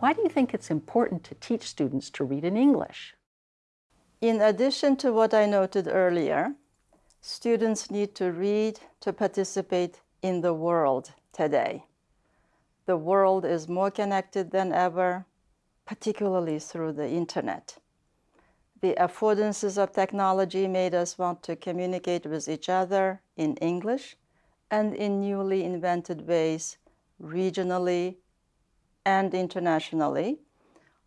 Why do you think it's important to teach students to read in English? In addition to what I noted earlier, students need to read to participate in the world today. The world is more connected than ever, particularly through the internet. The affordances of technology made us want to communicate with each other in English and in newly invented ways regionally and internationally,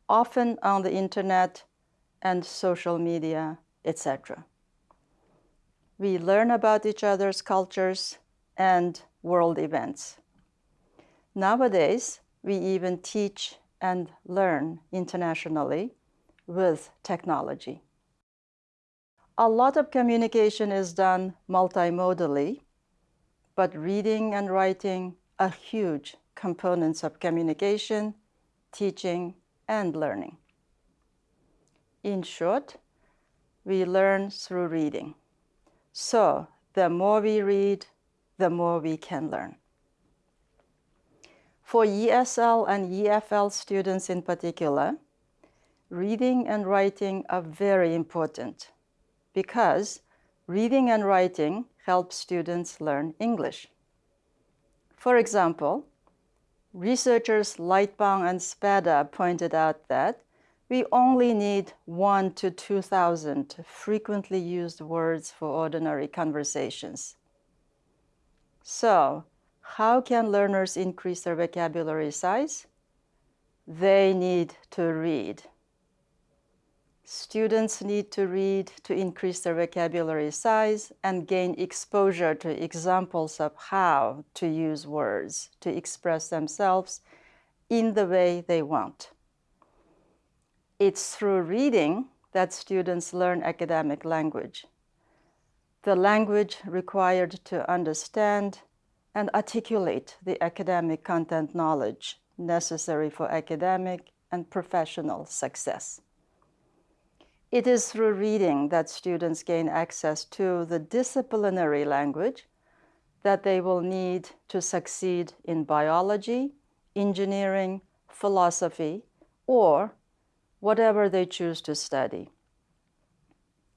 often on the internet and social media, etc. We learn about each other's cultures and world events. Nowadays, we even teach and learn internationally with technology. A lot of communication is done multimodally, but reading and writing are huge components of communication, teaching, and learning. In short, we learn through reading. So the more we read, the more we can learn. For ESL and EFL students in particular, reading and writing are very important because reading and writing help students learn English. For example, researchers Lightbown and Spada pointed out that we only need one to 2,000 frequently used words for ordinary conversations. So how can learners increase their vocabulary size? They need to read. Students need to read to increase their vocabulary size and gain exposure to examples of how to use words to express themselves in the way they want. It's through reading that students learn academic language. The language required to understand and articulate the academic content knowledge necessary for academic and professional success. It is through reading that students gain access to the disciplinary language that they will need to succeed in biology, engineering, philosophy, or whatever they choose to study.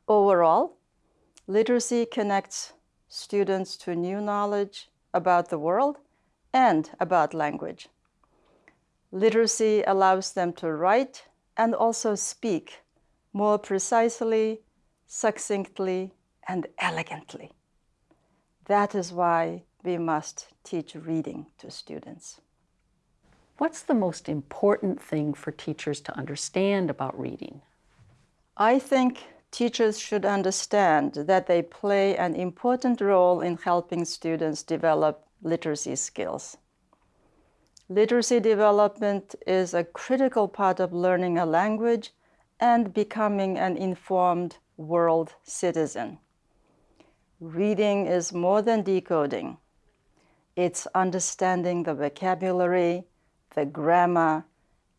Overall, literacy connects students to new knowledge about the world and about language. Literacy allows them to write and also speak more precisely, succinctly, and elegantly. That is why we must teach reading to students. What's the most important thing for teachers to understand about reading? I think teachers should understand that they play an important role in helping students develop literacy skills. Literacy development is a critical part of learning a language and becoming an informed world citizen. Reading is more than decoding. It's understanding the vocabulary, the grammar,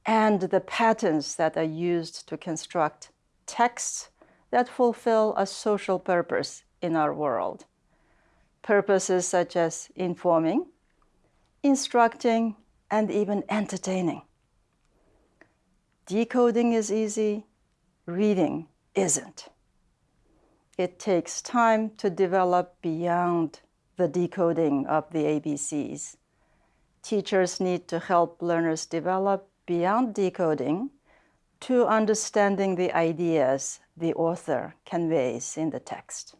and the patterns that are used to construct texts that fulfill a social purpose in our world. Purposes such as informing, instructing, and even entertaining. Decoding is easy, reading isn't. It takes time to develop beyond the decoding of the ABCs. Teachers need to help learners develop beyond decoding to understanding the ideas the author conveys in the text.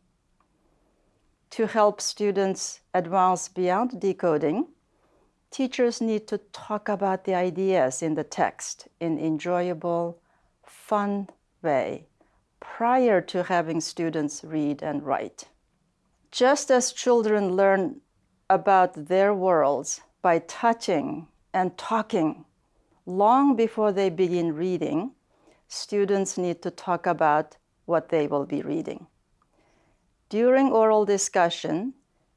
To help students advance beyond decoding, teachers need to talk about the ideas in the text in enjoyable, fun way prior to having students read and write. Just as children learn about their worlds by touching and talking long before they begin reading, students need to talk about what they will be reading. During oral discussion,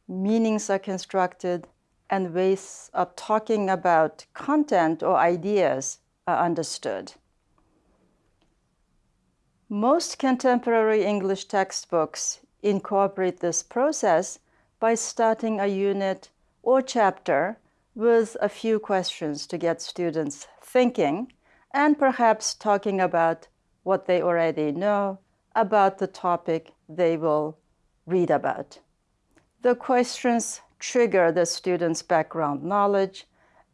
meanings are constructed and ways of talking about content or ideas are understood. Most contemporary English textbooks incorporate this process by starting a unit or chapter with a few questions to get students thinking and perhaps talking about what they already know about the topic they will read about. The questions trigger the student's background knowledge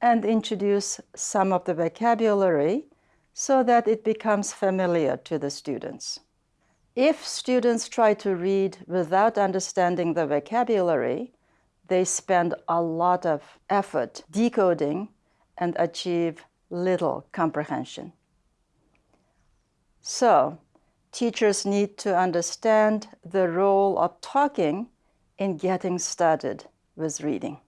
and introduce some of the vocabulary so that it becomes familiar to the students. If students try to read without understanding the vocabulary, they spend a lot of effort decoding and achieve little comprehension. So, teachers need to understand the role of talking in getting started with reading.